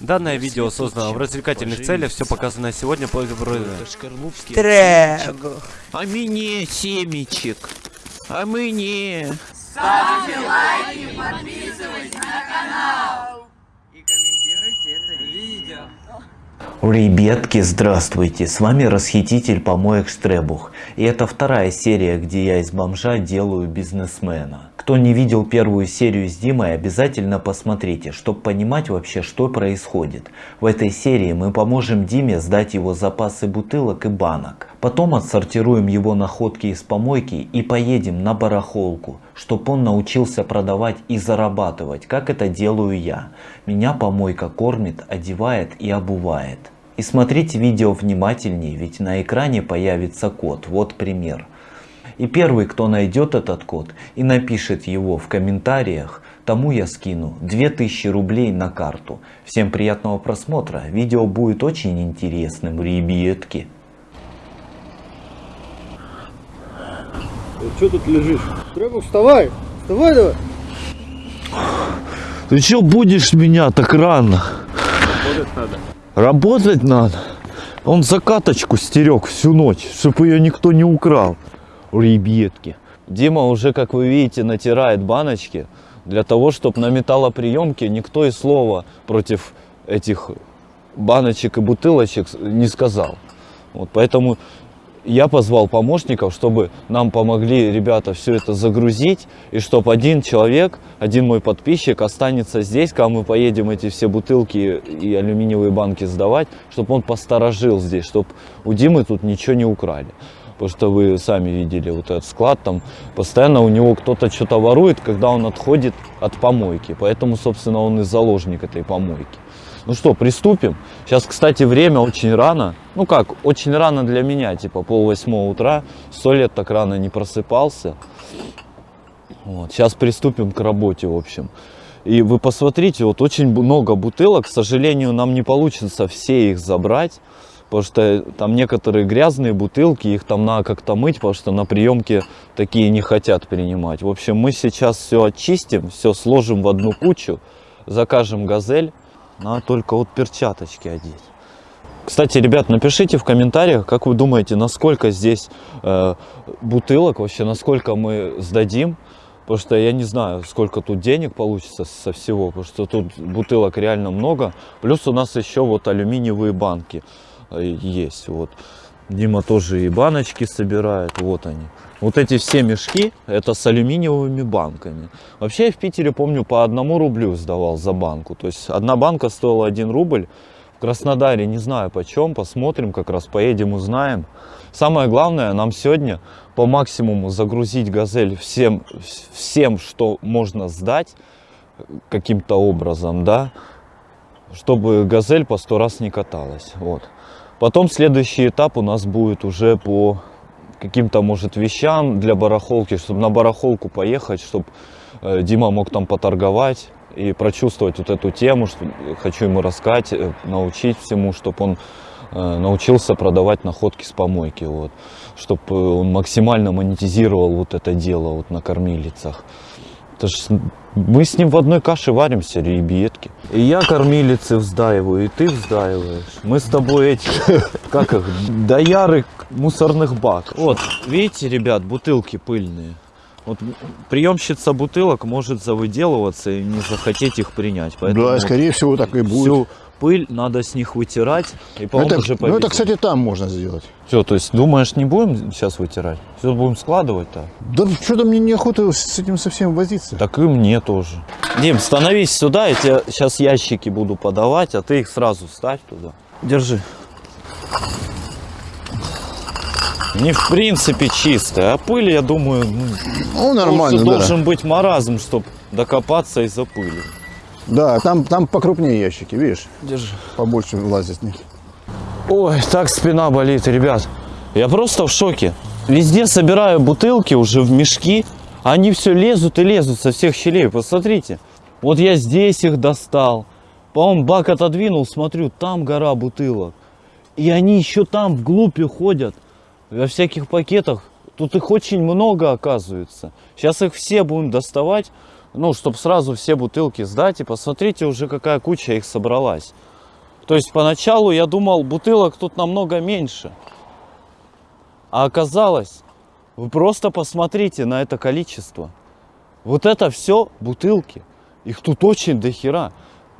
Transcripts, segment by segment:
Данное видео создано в развлекательных целях, все показанное сегодня по... Трегу. А мне семечек. А мне. Ребятки, здравствуйте! С вами расхититель помоек Штребух. И это вторая серия, где я из бомжа делаю бизнесмена. Кто не видел первую серию с Димой, обязательно посмотрите, чтобы понимать вообще, что происходит. В этой серии мы поможем Диме сдать его запасы бутылок и банок. Потом отсортируем его находки из помойки и поедем на барахолку, чтобы он научился продавать и зарабатывать, как это делаю я. Меня помойка кормит, одевает и обувает. И смотрите видео внимательнее, ведь на экране появится код. Вот пример. И первый, кто найдет этот код и напишет его в комментариях, тому я скину 2000 рублей на карту. Всем приятного просмотра. Видео будет очень интересным, ребятки. Что тут лежишь? Требух, вставай! Вставай давай! Ты чё будешь меня так рано? Работать надо. Работать надо. Он закаточку стерег всю ночь, чтобы ее никто не украл. Ребятки. Дима уже, как вы видите, натирает баночки для того, чтобы на металлоприемке никто и слова против этих баночек и бутылочек не сказал. Вот поэтому я позвал помощников, чтобы нам помогли ребята все это загрузить, и чтобы один человек, один мой подписчик останется здесь, когда мы поедем эти все бутылки и алюминиевые банки сдавать, чтобы он посторожил здесь, чтобы у Димы тут ничего не украли. Потому что вы сами видели вот этот склад, там постоянно у него кто-то что-то ворует, когда он отходит от помойки. Поэтому, собственно, он и заложник этой помойки. Ну что, приступим. Сейчас, кстати, время очень рано. Ну как, очень рано для меня, типа пол восьмого утра. Сто лет так рано не просыпался. Вот. Сейчас приступим к работе, в общем. И вы посмотрите, вот очень много бутылок. К сожалению, нам не получится все их забрать. Потому что там некоторые грязные бутылки, их там надо как-то мыть, потому что на приемке такие не хотят принимать. В общем, мы сейчас все очистим, все сложим в одну кучу, закажем газель. Надо только вот перчаточки одеть. Кстати, ребят, напишите в комментариях, как вы думаете, насколько здесь э, бутылок вообще, насколько мы сдадим. Потому что я не знаю, сколько тут денег получится со всего, потому что тут бутылок реально много. Плюс у нас еще вот алюминиевые банки э, есть. Вот. Дима тоже и баночки собирает, вот они. Вот эти все мешки, это с алюминиевыми банками. Вообще я в Питере, помню, по одному рублю сдавал за банку. То есть одна банка стоила 1 рубль. В Краснодаре не знаю почем, посмотрим, как раз поедем, узнаем. Самое главное, нам сегодня по максимуму загрузить газель всем, всем что можно сдать каким-то образом, да, чтобы газель по сто раз не каталась. Вот. Потом следующий этап у нас будет уже по каким-то, может, вещам для барахолки, чтобы на барахолку поехать, чтобы э, Дима мог там поторговать и прочувствовать вот эту тему, что хочу ему рассказать, э, научить всему, чтобы он э, научился продавать находки с помойки, вот, чтобы он максимально монетизировал вот это дело вот на кормилицах. Это ж мы с ним в одной каше варимся, ребятки. И я кормилицы вздаиваю, и ты вздаиваешь. Мы с тобой эти, как их, дояры мусорных бак. Вот, видите, ребят, бутылки пыльные. Вот приемщица бутылок может завыделываться и не захотеть их принять. Поэтому Да, скорее всего так и будет. всю пыль надо с них вытирать и потом это, уже ну это, кстати, там можно сделать. Все, то есть думаешь, не будем сейчас вытирать? Все будем складывать-то? Да что-то мне неохота с этим совсем возиться. Так и мне тоже. Дим, становись сюда, я тебе сейчас ящики буду подавать, а ты их сразу ставь туда. Держи. Не в принципе чистая, а пыль, я думаю, ну, Ну, нормально, да. должен быть маразм, чтобы докопаться из-за пыли. Да, там, там покрупнее ящики, видишь, Держи. побольше влазит них. Ой, так спина болит, ребят. Я просто в шоке. Везде собираю бутылки уже в мешки. а Они все лезут и лезут со всех щелей. Посмотрите. Вот я здесь их достал. По-моему, бак отодвинул, смотрю, там гора бутылок. И они еще там вглубь ходят. Во всяких пакетах. Тут их очень много оказывается. Сейчас их все будем доставать. ну, чтобы сразу все бутылки сдать. И посмотрите уже, какая куча их собралась. То есть поначалу я думал, бутылок тут намного меньше. А оказалось, вы просто посмотрите на это количество. Вот это все бутылки. Их тут очень дохера.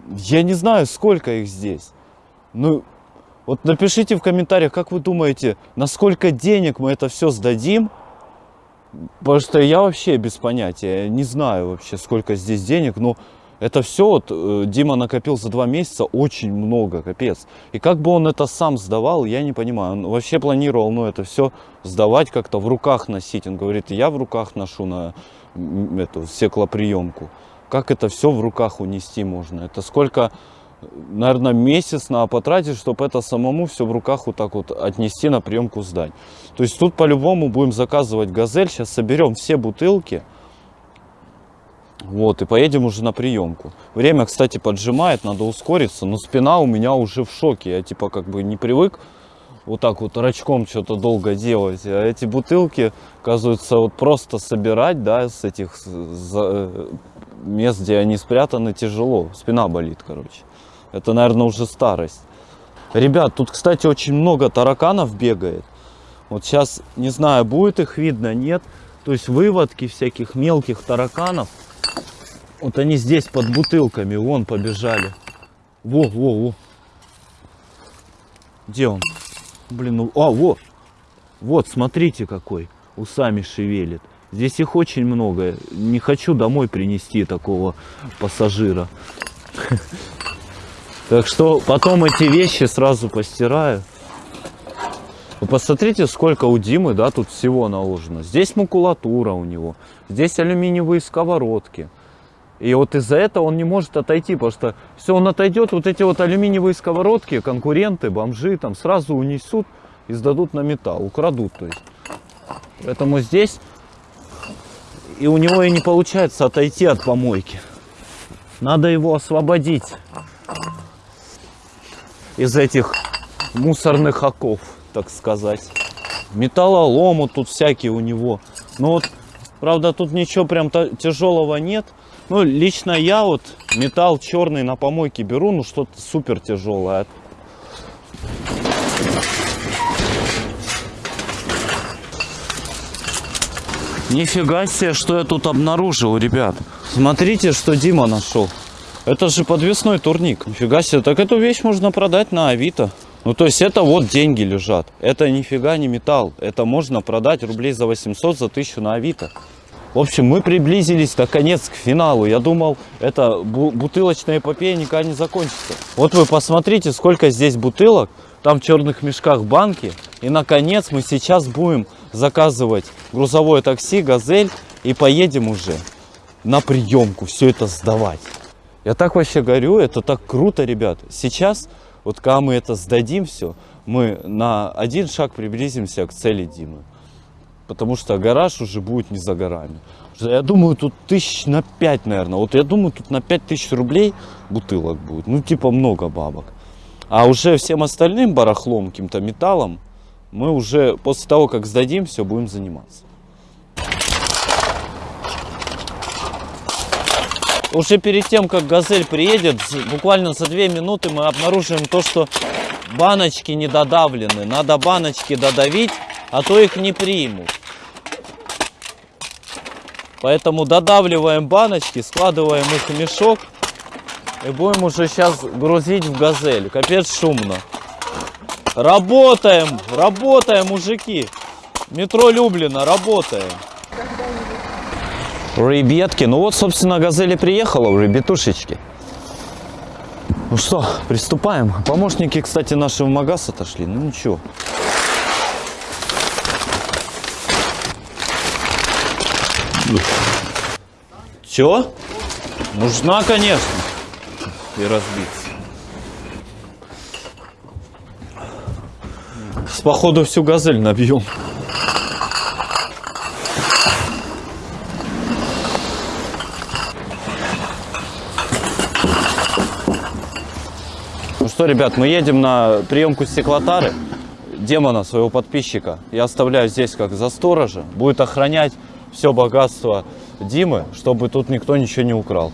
Я не знаю, сколько их здесь. Ну, вот напишите в комментариях, как вы думаете, на сколько денег мы это все сдадим? Потому что я вообще без понятия, не знаю вообще, сколько здесь денег, но это все вот э, Дима накопил за два месяца очень много, капец. И как бы он это сам сдавал, я не понимаю. Он вообще планировал, ну, это все сдавать как-то в руках носить. Он говорит, я в руках ношу на эту стеклоприемку. Как это все в руках унести можно? Это сколько, наверное, месяц надо потратить, чтобы это самому все в руках вот так вот отнести на приемку сдать. То есть тут по-любому будем заказывать газель. Сейчас соберем все бутылки. Вот, и поедем уже на приемку. Время, кстати, поджимает, надо ускориться, но спина у меня уже в шоке. Я типа как бы не привык вот так вот рачком что-то долго делать. А эти бутылки, оказывается, вот просто собирать, да, с этих мест, где они спрятаны, тяжело. Спина болит, короче. Это, наверное, уже старость. Ребят, тут, кстати, очень много тараканов бегает. Вот сейчас, не знаю, будет их видно, нет. То есть выводки всяких мелких тараканов. Вот они здесь под бутылками, вон побежали. Во, во, во. Где он? Блин, ну, а, вот. Вот, смотрите какой. Усами шевелит. Здесь их очень много. Не хочу домой принести такого пассажира. Так что потом эти вещи сразу постираю. Вы посмотрите, сколько у Димы, да, тут всего наложено. Здесь макулатура у него, здесь алюминиевые сковородки. И вот из-за этого он не может отойти, потому что все, он отойдет, вот эти вот алюминиевые сковородки, конкуренты, бомжи там сразу унесут и сдадут на металл, украдут, то есть. Поэтому здесь и у него и не получается отойти от помойки. Надо его освободить из этих мусорных оков, так сказать. Металлоломы тут всякие у него. Но вот, правда, тут ничего прям тяжелого нет. Ну, лично я вот металл черный на помойке беру, ну что-то супер тяжелое. Нифига себе, что я тут обнаружил, ребят. Смотрите, что Дима нашел. Это же подвесной турник. Нифига себе, так эту вещь можно продать на Авито. Ну, то есть это вот деньги лежат. Это нифига не металл. Это можно продать рублей за 800, за 1000 на Авито. В общем, мы приблизились наконец к финалу. Я думал, эта бу- бутылочная эпопея никогда не закончится. Вот вы посмотрите, сколько здесь бутылок. Там в черных мешках банки. И наконец мы сейчас будем заказывать грузовое такси, газель. И поедем уже на приемку все это сдавать. Я так вообще говорю, это так круто, ребят. Сейчас, вот когда мы это сдадим все, мы на один шаг приблизимся к цели Димы. Потому что гараж уже будет не за горами. Я думаю, тут тысяч на пять, наверное. Вот я думаю, тут на пять тысяч рублей бутылок будет. Ну, типа много бабок. А уже всем остальным барахлом, каким-то металлом, мы уже после того, как сдадим, все будем заниматься. Уже перед тем, как газель приедет, буквально за две минуты мы обнаружим то, что баночки не додавлены. Надо баночки додавить, а то их не примут. Поэтому додавливаем баночки, складываем их в мешок и будем уже сейчас грузить в газель. Капец шумно. Работаем, работаем, мужики. Метро Люблина, работаем. Ребятки, ну вот, собственно, газели приехала, ребятушечки. Ну что, приступаем. Помощники, кстати, наши в магаз отошли. Ну ничего. Чё? Нужна, конечно. И разбиться. С походу всю газель набьем. Что, ребят, мы едем на приемку стеклотары. Демона, своего подписчика, я оставляю здесь как за сторожа. Будет охранять все богатство Димы, чтобы тут никто ничего не украл.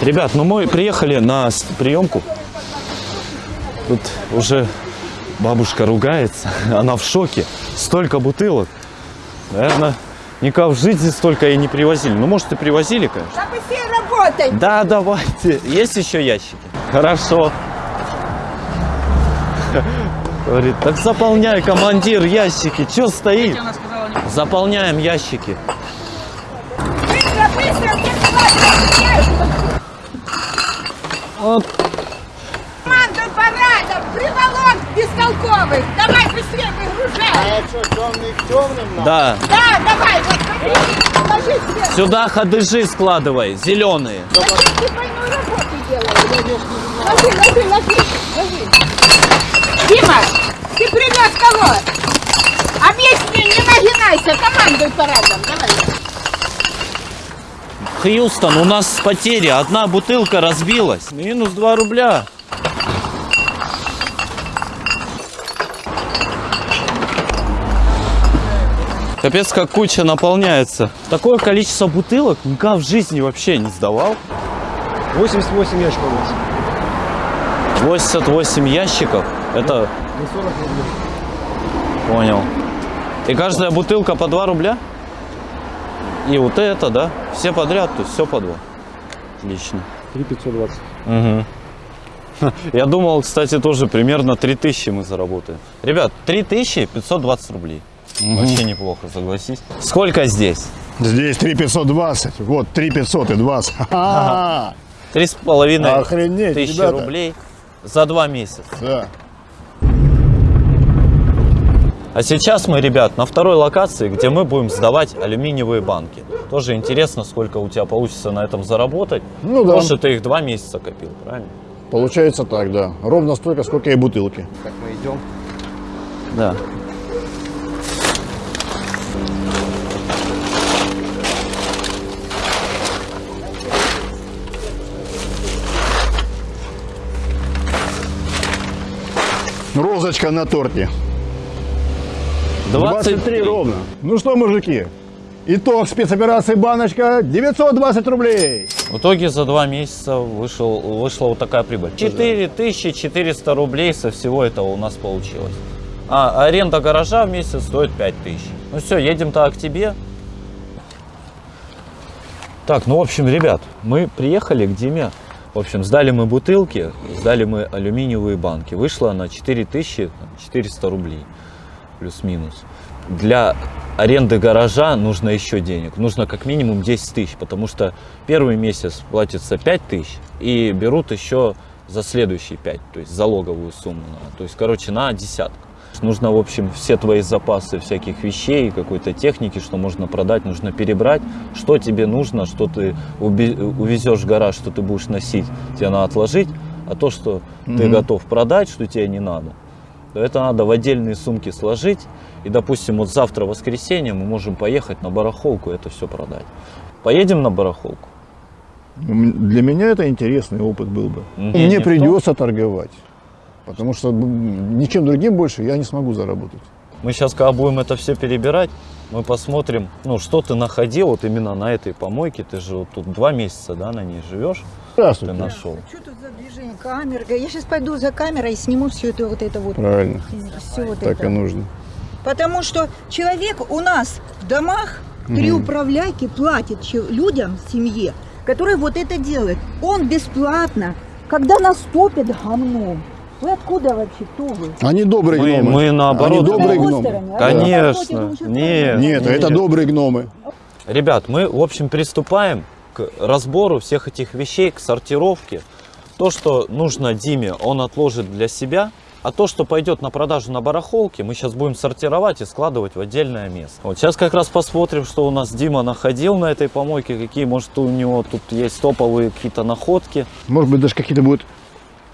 Ребят, ну мы приехали на приемку. Тут уже бабушка ругается, она в шоке. Столько бутылок. Наверное, никак в жизни столько и не привозили. Ну, может, и привозили, конечно. Да быстрее работай! Да, давайте. Есть еще ящики? Хорошо. Говорит, так заполняй, командир, ящики. Че стоит? Заполняем ящики. Быстро, быстро! Вот. Команду парада! Приволок бестолковых! Давай выгружай! Да. Да, давай! Вот смотри! Ложи себе! Сюда ходыжи складывай, зеленые. Зачем ты двойную работу делаешь? Ложи, ложи, ложи! Ложи! Дима! Ты принес кого? Объясни, не нагинайся! Командуй парадом! Давай! Хьюстон, у нас потери. Одна бутылка разбилась. Минус 2 рубля. Капец, как куча наполняется. Такое количество бутылок никогда в жизни вообще не сдавал. 88 ящиков у нас. 88 ящиков. Это... Понял. И каждая бутылка по 2 рубля? И вот это, да? Все подряд, то есть все по 2. Отлично. 3520. Угу. Я думал, кстати, тоже примерно 3000 мы заработаем. Ребят, 3520 рублей. Вообще неплохо, согласись. Сколько здесь? Здесь 3520, вот 3520. Ха-ха. Три с половиной Охренеть, тысячи ребята. рублей за два месяца. Да. А сейчас мы, ребят, на второй локации, где мы будем сдавать алюминиевые банки. Тоже интересно, сколько у тебя получится на этом заработать. Ну да. Потому что ты их два месяца копил, правильно? Получается так, да. Ровно столько, сколько и бутылки. Так, мы идем. Да. Розочка на торте. 23 23 ровно. Ну что, мужики, итог спецоперации «Баночка» 920 рублей. В итоге за два месяца вышел, вышла вот такая прибыль. 4400 рублей со всего этого у нас получилось. А аренда гаража в месяц стоит 5000. Ну все, едем так к тебе. Так, ну в общем, ребят, мы приехали к Диме. В общем, сдали мы бутылки, сдали мы алюминиевые банки. Вышло на 4400 рублей, плюс-минус. Для аренды гаража нужно еще денег. Нужно как минимум 10 тысяч, потому что первый месяц платится 5 тысяч и берут еще за следующие 5, то есть залоговую сумму. То есть, короче, на десятку. Нужно, в общем, все твои запасы всяких вещей, какой-то техники, что можно продать, нужно перебрать, что тебе нужно, что ты увезешь в гараж, что ты будешь носить, тебе надо отложить, а то, что ты готов продать, что тебе не надо, то это надо в отдельные сумки сложить. И, допустим, вот завтра воскресенье мы можем поехать на барахолку и это все продать. Поедем на барахолку? Для меня это интересный опыт был бы. Мгм. Мне придется торговать. Потому что ничем другим больше я не смогу заработать. Мы сейчас, когда будем это все перебирать, мы посмотрим, ну, что ты находил вот именно на этой помойке. Ты же вот тут два месяца, да, на ней живешь, ты Здравствуйте. нашел. Что тут за движение? Камера. Я сейчас пойду за камерой и сниму все это вот это вот. Правильно. Все вот Так это. и нужно. Потому что человек у нас в домах, три управляйки платит людям, семье, которые вот это делают. Он бесплатно, когда наступит говно. Вы откуда вообще? Кто вы? Они добрые Мы, гномы. мы наоборот. Они добрые гномы. стороны, а? Конечно. Вы Нет. Нет, это добрые гномы. Ребят, мы, в общем, приступаем к разбору всех этих вещей, к сортировке. То, что нужно Диме, он отложит для себя. А то, что пойдет на продажу на барахолке, мы сейчас будем сортировать и складывать в отдельное место. Вот сейчас как раз посмотрим, что у нас Дима находил на этой помойке, какие, может, у него тут есть топовые какие-то находки. Может быть, даже какие-то будут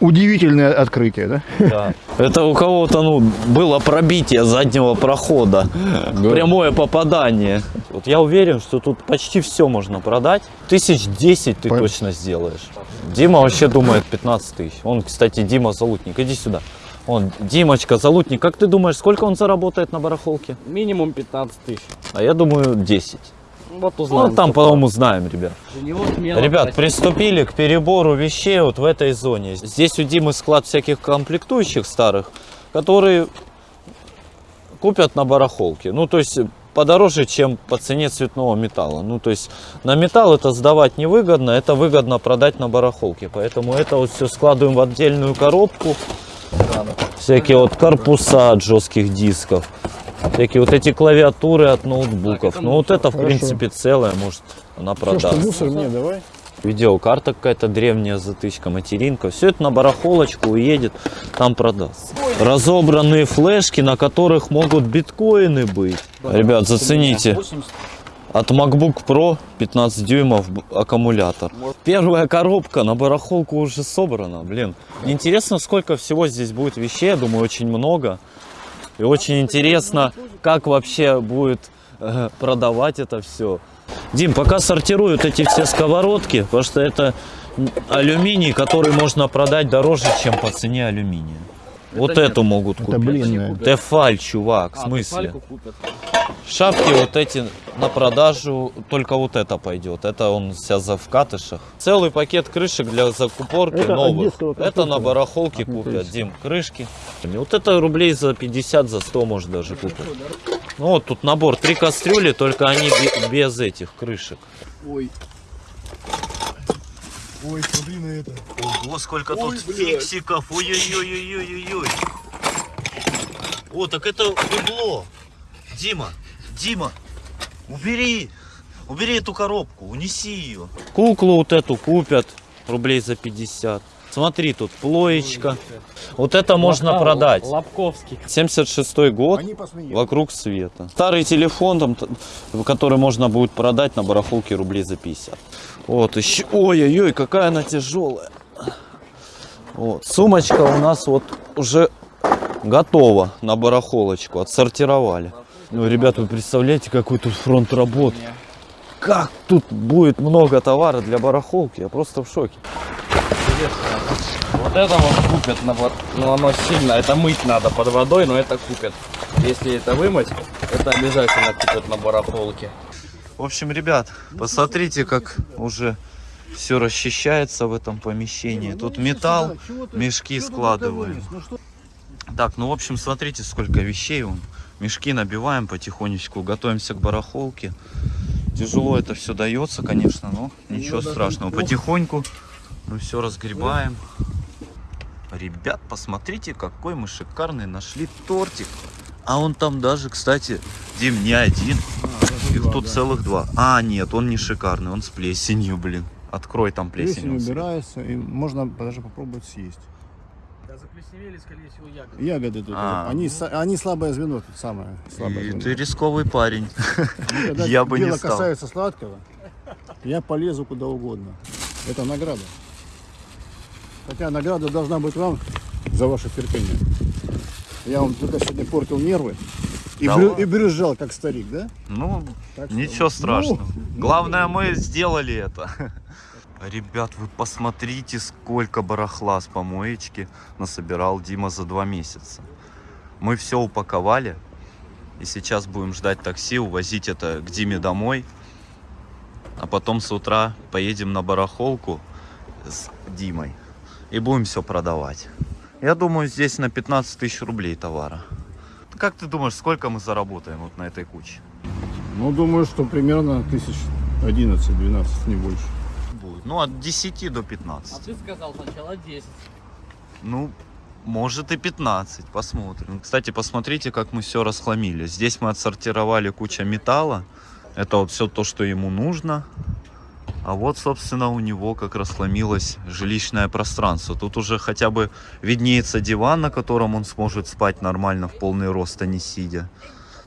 удивительные открытия, да? Да. Это у кого-то, ну, было пробитие заднего прохода. Прямое попадание. Вот я уверен, что тут почти все можно продать. Тысяч десять ты Пон- точно сделаешь. Дима вообще думает 15 тысяч. Он, кстати, Дима Залутник. Иди сюда. Он, Димочка, Залутник, как ты думаешь, сколько он заработает на барахолке? Минимум 15 тысяч. А я думаю, 10. Вот узнаем. Ну, там, по-моему, знаем, ребят. Ребят, приступили к перебору вещей вот в этой зоне. Здесь у Димы склад всяких комплектующих старых, которые купят на барахолке. Ну, то есть подороже, чем по цене цветного металла. Ну, то есть на металл это сдавать невыгодно, это выгодно продать на барахолке. Поэтому это вот все складываем в отдельную коробку. Всякие вот корпуса от жестких дисков. Всякие вот эти клавиатуры от ноутбуков. Ну, вот это, в Хорошо. принципе, целое, может, она Все, что продаст. мусор мне давай. Видеокарта какая-то древняя, затычка, материнка. Все это на барахолочку уедет, там продаст. Разобранные флешки, на которых могут биткоины быть. Ребят, зацените. От MacBook Pro 15 дюймов аккумулятор. Первая коробка на барахолку уже собрана. Блин, интересно, сколько всего здесь будет вещей. Я думаю, очень много. И очень интересно, как вообще будет э, продавать это все. Дим, пока сортируют эти все сковородки, потому что это алюминий, который можно продать дороже, чем по цене алюминия. Вот эту могут Это купить. блинная. Тефаль, чувак, в А, смысле? Шапки вот эти на продажу, только вот это пойдет. Это он вся за в катышах. Целый пакет крышек для закупорки Это новых. Это на барахолке купят, Дим, крышки. Вот это рублей за 50, за 100 может даже купить. Ну вот тут набор, три кастрюли, только они бе- без этих крышек. Ой. Ой, смотри на это. Ого, сколько Ой, тут блядь. фиксиков. Ой-ой-ой-ой-ой-ой. О, так это бебло. Дима, Дима, убери. Убери эту коробку, унеси ее. Куклу вот эту купят рублей за 50. Смотри, тут плоечка. Вот это можно Лапка- продать. Лобковский. 76 год. Вокруг света. Старый телефон, там, который можно будет продать на барахолке рублей за 50. Вот еще. Ой-ой-ой, какая она тяжелая. Вот. Сумочка у нас вот уже готова на барахолочку. Отсортировали. Ну, ребят, вы представляете, какой тут фронт работ? Как тут будет много товара для барахолки? Я просто в шоке. Вот это вот купят, на бар- ну оно сильно, это мыть надо под водой, но это купят. Если это вымыть, это обязательно купят на барахолке. В общем, ребят, посмотрите, как уже все расчищается в этом помещении. Тут металл, мешки складываем. Так, ну в общем, смотрите, сколько вещей. Мешки набиваем потихонечку, готовимся к барахолке. Тяжело это все дается, конечно, но ничего страшного. Потихоньку мы все разгребаем. Ребят, посмотрите, какой мы шикарный нашли тортик. А он там даже, кстати, Дим, не один. Их тут целых два. А, нет, он не шикарный, он с плесенью, блин. Открой там плесень. Плесень убирается, и можно даже попробовать съесть. Да заплесневели, скорее всего, ягоды. Ягоды тут. А. Они, са- они слабое звено, тут самое слабое И звено. ты рисковый парень. Ну, когда я бы не дело стал. касается сладкого, я полезу куда угодно. Это награда. Хотя награда должна быть вам за ваше терпение. Я вам только сегодня портил нервы и, Да брю- ладно. и брюзжал, как старик, да? Ну, Так что- ничего страшного. Ну, Главное, мы сделали это. Ребят, вы посмотрите, сколько барахла с помоечки насобирал Дима за два месяца. Мы все упаковали. И сейчас будем ждать такси, увозить это к Диме домой. А потом с утра поедем на барахолку с Димой. И будем все продавать. Я думаю, здесь на 15 тысяч рублей товара. Как ты думаешь, сколько мы заработаем вот на этой куче? Ну, думаю, что примерно тысяч 11-12, не больше. будет. Ну, от 10 до 15. А ты сказал сначала 10. Ну, может и 15, посмотрим. Кстати, посмотрите, как мы все расхламили. Здесь мы отсортировали куча металла. Это вот все то, что ему нужно. А вот, собственно, у него как расхламилось жилищное пространство. Тут уже хотя бы виднеется диван, на котором он сможет спать нормально в полный рост, а не сидя.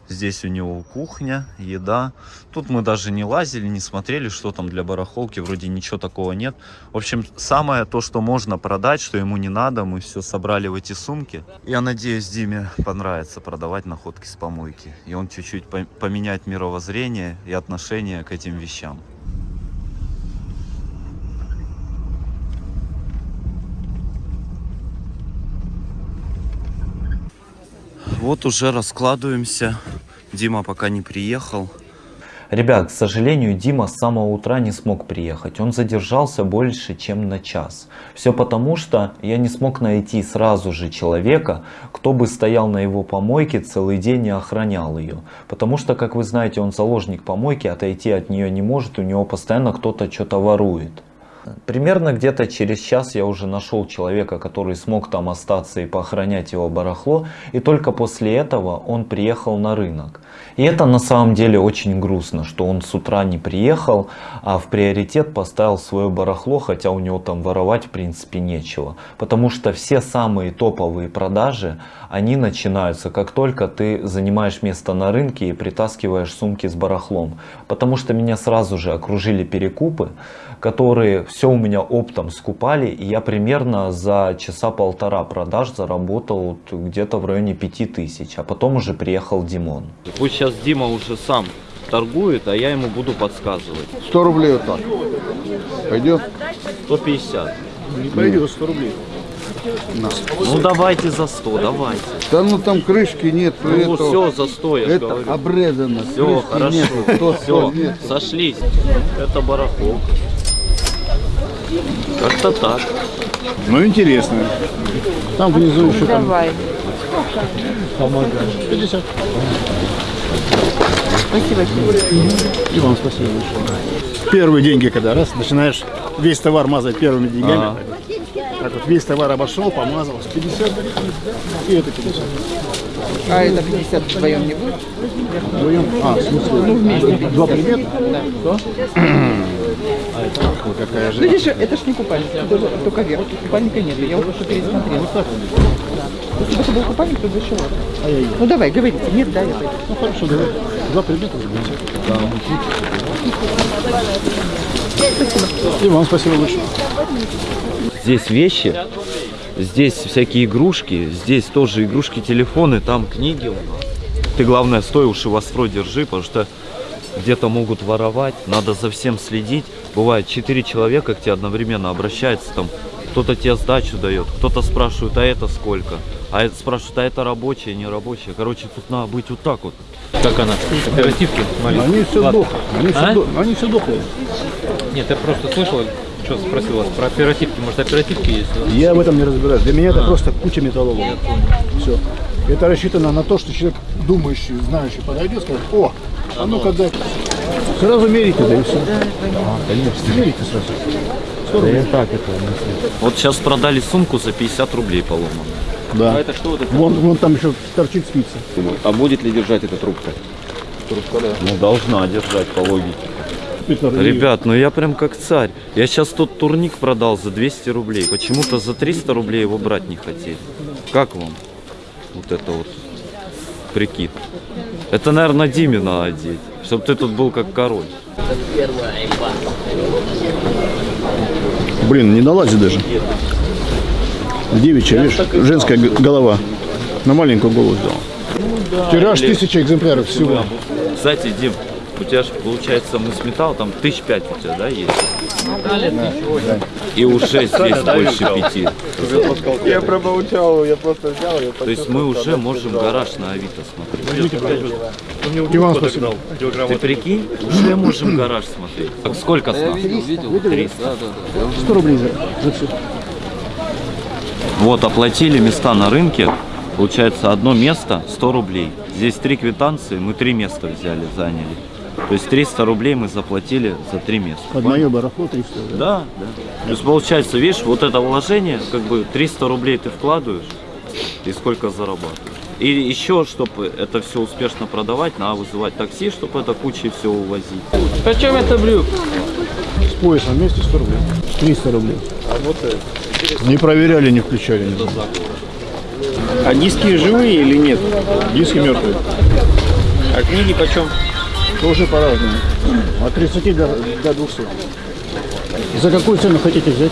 Здесь у него кухня, еда. Тут мы даже не лазили, не смотрели, что там для барахолки. Вроде ничего такого нет. В общем, самое то, что можно продать, что ему не надо, мы все собрали в эти сумки. Я надеюсь, Диме понравится продавать находки с помойки. И он чуть-чуть по- поменяет мировоззрение и отношение к этим вещам. Вот уже раскладываемся. Дима пока не приехал. Ребят, к сожалению, Дима с самого утра не смог приехать. Он задержался больше, чем на час. Все потому, что я не смог найти сразу же человека, кто бы стоял на его помойке целый день и охранял ее. Потому что, как вы знаете, он заложник помойки, отойти от нее не может, у него постоянно кто-то что-то ворует. Примерно где-то через час я уже нашел человека, который смог там остаться и поохранять его барахло. И только после этого он приехал на рынок. И это на самом деле очень грустно, что он с утра не приехал, а в приоритет поставил свое барахло, хотя у него там воровать в принципе нечего. Потому что все самые топовые продажи, они начинаются как только ты занимаешь место на рынке и притаскиваешь сумки с барахлом. Потому что меня сразу же окружили перекупы, которые все у меня оптом скупали, и я примерно за часа полтора продаж заработал вот где-то в районе 5000, а потом уже приехал Димон. Пусть сейчас Дима уже сам торгует, а я ему буду подсказывать. 100 рублей вот так. Пойдет? 150. Не пойдет 100 рублей. Ну давайте за 100, давайте. Да ну там крышки нет. Ну все, за 100, я Это говорю. обрезано. Все, крышки хорошо. нету. Все, сто, нет. сошлись. Это барахло. Как-то так. Ну интересно. Там внизу еще там. Давай. 50. Спасибо. И вам спасибо большое. Первые деньги, когда раз, начинаешь весь товар мазать первыми деньгами. Ага. Так вот весь товар обошел, помазал. 50 и это 50. А это 50 вдвоем не будет? Вдвоем. А, в смысле? Ну, вместе. Два предмета? Да. Ой, какая Ну, же. видишь, это ж не купальник, это же только верх. Купальника нет, я вот что пересмотрела. Да. Если бы это был купальник, то бы еще ладно. Ай-яй-яй. Ну давай, говорите. Нет, да, я пойду. Ну хорошо, давай. Два предмета уже будет. И вам спасибо большое. Здесь вещи, здесь всякие игрушки, здесь тоже игрушки, телефоны, там книги. Ты главное стой уши востро держи, потому что где-то могут воровать, надо за всем следить. Бывает четыре человека к тебе одновременно обращаются, там кто-то тебе сдачу дает, кто-то спрашивает, а это сколько? А это спрашивают, а это рабочее, не рабочее. Короче, тут надо быть вот так вот. Как она? Оперативки? Они все Ладно. дохлые. Они все, А? они все дохлые. Нет, я просто слышал, что спросил вас про оперативки. Может, оперативки есть? Я в этом не разбираюсь. Для меня это просто куча металлолома. Все. Это рассчитано на то, что человек думающий, знающий подойдет, скажет, о, а ну-ка дай. Сразу мерите, да и все. А, конечно. Мерите сразу. 100 рублей. Вот сейчас продали сумку за 50 рублей поломанную. Да. это что вот это? Вон, вон там еще торчит спица. А будет ли держать эта трубка? Ну, должна держать по логике. Питер, и- Ребят, ну я прям как царь. Я сейчас тот турник продал за 200 рублей. Почему-то за 300 рублей его брать не хотели. Как вам вот это вот прикид? Это, наверное, Диме надо одеть, чтобы ты тут был как король. Блин, не налазит даже. Девичья, видишь, женская голова. На маленькую голову сделал. Тираж тысяча экземпляров всего. Кстати, Дим, у тебя же получается мыс металл, там тысяч пять у тебя, да, есть? И уже здесь больше пяти. Я промолчал, я просто взял, я То есть мы уже можем гараж на Авито смотреть. И вам спасибо. Ты прикинь, уже можем гараж смотреть. Так сколько с нас? видел, 300. 100 рублей за, за все. Вот, оплатили места на рынке. Получается, одно место 100 рублей. Здесь три квитанции, мы три места взяли, заняли. То есть 300 рублей мы заплатили за три места. Под мое барахло 300. да? Да, да. То есть получается, видишь, вот это вложение, как бы 300 рублей ты вкладываешь и сколько зарабатываешь. И еще, чтобы это все успешно продавать, надо вызывать такси, чтобы это кучей все увозить. Почем это брюк? С поясом вместе 100 рублей. 300 рублей. Не проверяли, не включали. знаю. А диски живые или нет? Диски мертвые. А книги почем? Тоже по-разному. От 30 до, до 200. За какую цену хотите взять?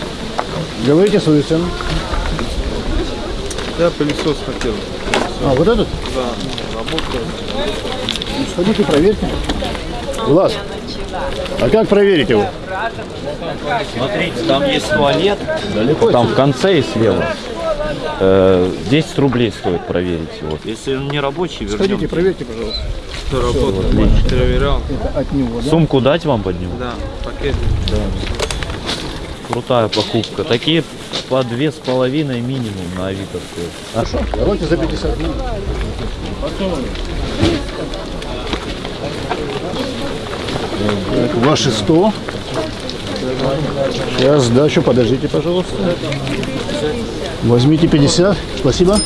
Говорите свою цену. Да, пылесос хотел. А, вот этот? Да, работает. Ну, сходите, проверьте. Влас, а как проверить его? Смотрите, там есть туалет, Далеко там в конце и слева. Э, 10 рублей стоит проверить его. Если он не рабочий, вернем. Сходите, проверьте, пожалуйста. Все работает. Проверял. Это от него, да? Сумку дать вам под него? Да, пакет. Крутая покупка. Такие по две с половиной минимум на Авито стоят. Давайте за 50 дней. Так, Ваши 100. Сейчас сдачу, подождите, пожалуйста. Возьмите 50, спасибо.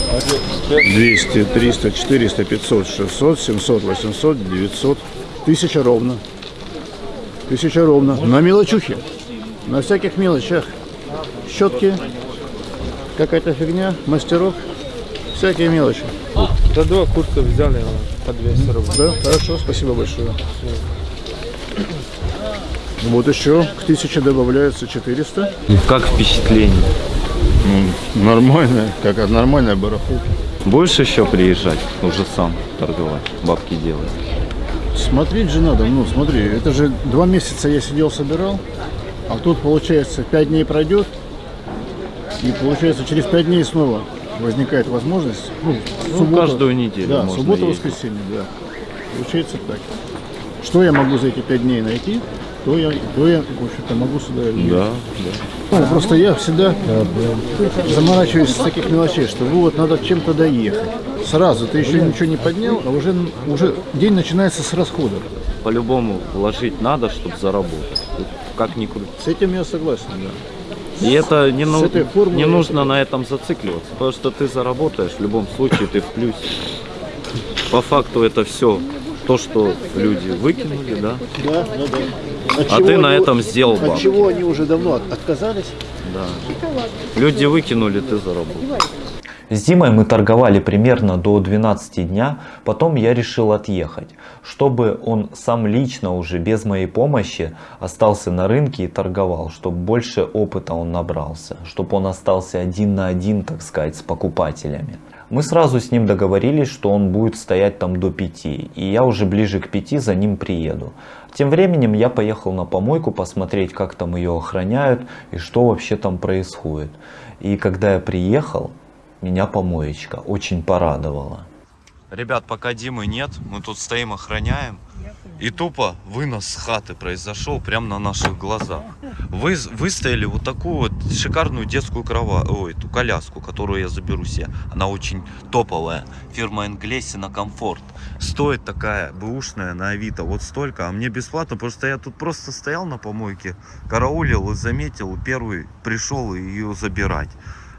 200, 300, 400, 500, 600, 700, 800, 900. Тысяча ровно. Тысяча ровно. На мелочухе. На всяких мелочах. Щетки, какая-то фигня, мастерок. Всякие мелочи. За два курса взяли по 200 рублей. Да, хорошо, спасибо большое. Вот еще к 1000 добавляется 400. Как впечатление? Ну, нормальная, как от нормальная барахолка. Будешь еще приезжать, уже сам торговать, бабки делать? Смотреть же надо, ну смотри, это же два месяца я сидел, собирал, а тут получается 5 дней пройдет, и получается через 5 дней снова возникает возможность. Ну, Ну, каждую неделю Да, можно суббота, ездить. воскресенье, да. Получается так. Что я могу за эти 5 дней найти, то я, то я в общем-то, могу сюда ехать. Да, Ну, просто я всегда заморачиваюсь с таких мелочей, что вот надо чем-то доехать. Сразу ты еще ничего не поднял, а уже, уже день начинается с расходов. По-любому вложить надо, чтобы заработать. Как ни крути. С этим я согласен, да. И это не, ну- не нужно на этом зацикливаться, потому что ты заработаешь, в любом случае ты в плюсе. По факту это все то, что люди выкинули, да? Да, да, да. От А ты на этом сделал От бабки. чего они уже давно от- отказались? Да. Люди выкинули, ты заработал. С Димой мы торговали примерно до 12 дня, потом я решил отъехать, чтобы он сам лично уже без моей помощи остался на рынке и торговал, чтобы больше опыта он набрался, чтобы он остался один на один, так сказать, с покупателями. Мы сразу с ним договорились, что он будет стоять там до 5, и я уже ближе к 5 за ним приеду. Тем временем я поехал на помойку посмотреть, как там ее охраняют и что вообще там происходит. И когда я приехал, меня помоечка очень порадовала. Ребят, пока Димы нет, мы тут стоим, охраняем. И тупо вынос с хаты произошел прямо на наших глазах. Вы, выстояли вот такую вот шикарную детскую крова, ой, эту коляску, которую я заберу себе. Она очень топовая. Фирма Энглесина Комфорт. Стоит такая бэушная на Авито вот столько, а мне бесплатно, потому что я тут просто стоял на помойке, караулил и заметил, первый пришел ее забирать.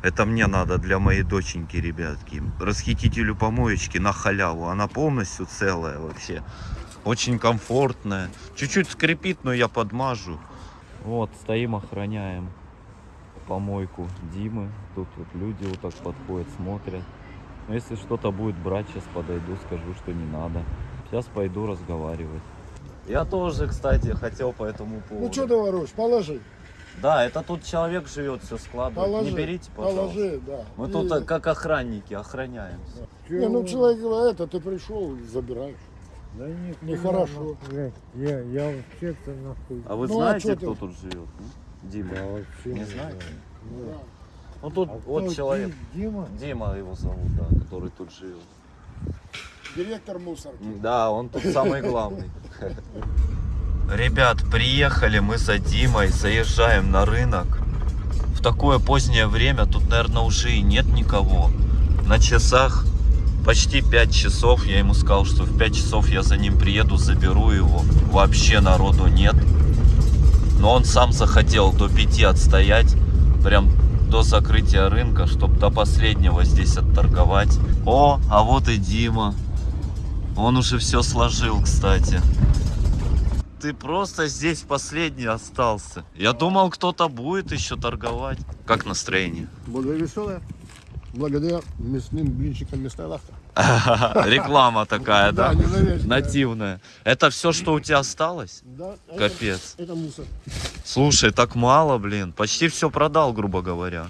Это мне надо для моей доченьки, ребятки. Расхитителю помоечки на халяву. Она полностью целая вообще. Очень комфортная. Чуть-чуть скрипит, но я подмажу. Вот, стоим, охраняем помойку Димы. Тут вот люди вот так подходят, смотрят. Но если что-то будет брать, сейчас подойду, скажу, что не надо. Сейчас пойду разговаривать. Я тоже, кстати, хотел по этому поводу. Ну что ты воруешь? Положи. Да, это тут человек живет, все складывает. Положи. Не берите, пожалуйста. Положи, да. Мы И- тут э, как охранники охраняем. Не, ну человек говорит, это ты пришел, забираешь. Да нет, Нехорошо. Я, я вообще-то нахуй. А вы Ну, а знаете, чё кто ты? тут живет? Дима. Я вообще Не не знаете? знаю. Ну тут А вот человек. Ди- Дима? Дима его зовут, да, который тут живет. Директор мусорки. Да, он тут самый главный. Ребят, приехали мы за Димой, заезжаем на рынок. В такое позднее время тут, наверное, уже и нет никого. На часах почти 5 часов. Я ему сказал, что в 5 часов я за ним приеду, заберу его. Вообще народу нет. Но он сам захотел до 5 отстоять. Прям до закрытия рынка, чтобы до последнего здесь отторговать. О, а вот и Дима. Он уже все сложил, кстати. Ты просто здесь последний остался. Я думал, кто-то будет еще торговать. Как настроение? Более веселая. Благодаря мясным блинчикам мясная лавка. Реклама такая, да? Нативная. Это все, что у тебя осталось? Да, это- Капец. Это мусор. Слушай, так мало, блин. Почти все продал, грубо говоря.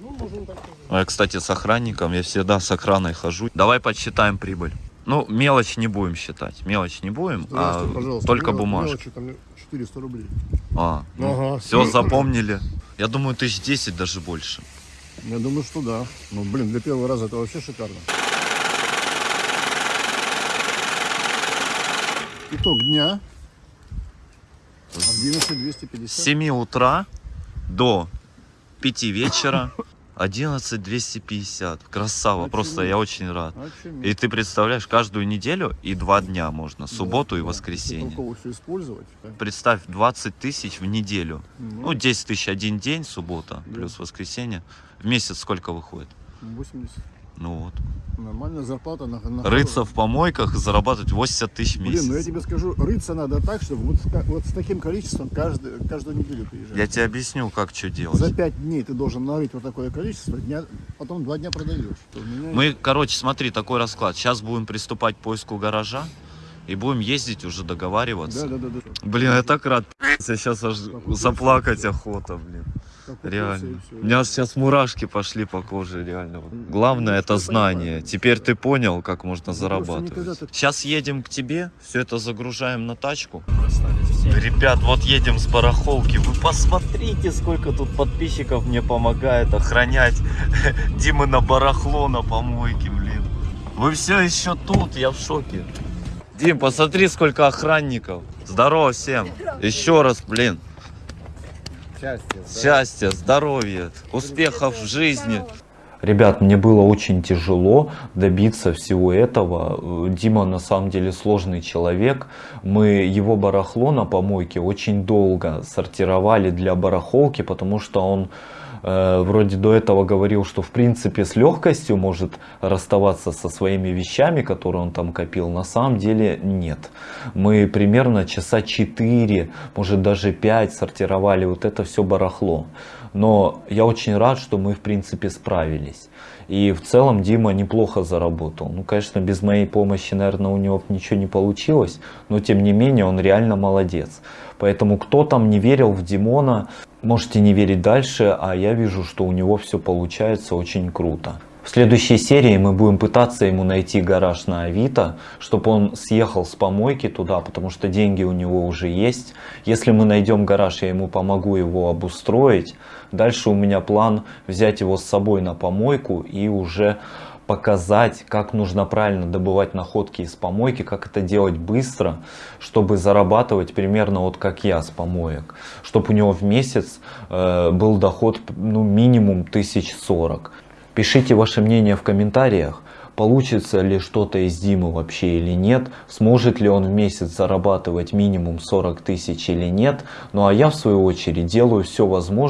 Ну, можно так сказать. А Я, кстати, с охранником, я всегда с охраной хожу. Давай подсчитаем прибыль. Ну, мелочь не будем считать. Мелочь не будем, а только Мел- бумажки. мелочи там 400 рублей. А, Ага. все запомнили. Я думаю, тысяч десять даже больше. Я думаю, что да. Ну, блин, для первого раза это вообще шикарно. Итог дня. 11 С 250. 7 утра до 5 вечера 11 250. Красава, просто я очень рад. Очуметь. И ты представляешь, каждую неделю и два дня можно, субботу и Да, воскресенье. Если использовать. да. Представь, 20 тысяч в неделю. Ну, Ну, 10 тысяч один день, суббота, Да. плюс воскресенье. В месяц сколько выходит? 80. Ну вот. Нормальная зарплата на, на Рыться в помойках и зарабатывать 80 тысяч в Блин, ну я месяц. тебе скажу, рыться надо так, чтобы вот вот с таким количеством каждый, каждую неделю приезжать. Я тебе объясню, как что делать. За пять дней ты должен нарыть вот такое количество, дня, потом два дня продаешь. Меня Мы, короче, смотри, такой расклад. Сейчас будем приступать к поиску гаража и будем ездить уже договариваться. Да, да, да, да. Блин, я так рад. Сейчас аж заплакать охота, блин. Реально. У меня сейчас мурашки пошли по коже, реально. Вот. Главное это знание. Теперь ты понял, как можно никогда зарабатывать. Сейчас едем к тебе, все это загружаем на тачку. Ребят, вот едем с барахолки. Вы посмотрите, сколько тут подписчиков мне помогает охранять Димы на барахло на помойке, блин. Вы все еще тут, я в шоке. Дим, посмотри, сколько охранников. Здорово всем. Еще раз, блин. Счастья, здоровья, успехов в жизни. Ребят, мне было очень тяжело добиться всего этого. Дима на самом деле сложный человек. Мы его барахло на помойке очень долго сортировали для барахолки, потому что он э, вроде до этого говорил, что в принципе с легкостью может расставаться со своими вещами, которые он там копил. На самом деле нет. Мы примерно часа 4, может даже 5 сортировали вот это все барахло. Но я очень рад, что мы в принципе справились. И в целом Дима неплохо заработал. Ну, конечно, без моей помощи, наверное, у него ничего не получилось. Но тем не менее, он реально молодец. Поэтому кто там не верил в Димона, можете не верить дальше. А я вижу, что у него все получается очень круто. В следующей серии мы будем пытаться ему найти гараж на Авито, чтобы он съехал с помойки туда, потому что деньги у него уже есть. Если мы найдем гараж, я ему помогу его обустроить. Дальше у меня план взять его с собой на помойку и уже показать, как нужно правильно добывать находки из помойки, как это делать быстро, чтобы зарабатывать примерно вот как я с помоек. Чтобы у него в месяц э, был доход ну, минимум 1040. Пишите ваше мнение в комментариях, получится ли что-то из Димы вообще или нет, сможет ли он в месяц зарабатывать минимум 40 тысяч или нет. Ну а я в свою очередь делаю все возможное